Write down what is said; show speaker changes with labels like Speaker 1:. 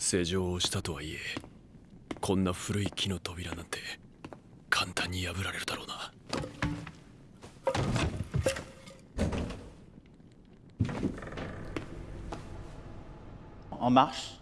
Speaker 1: 施錠をしたとはいえこんな古い木の扉なんて簡単に破られるだろうな。
Speaker 2: En marche.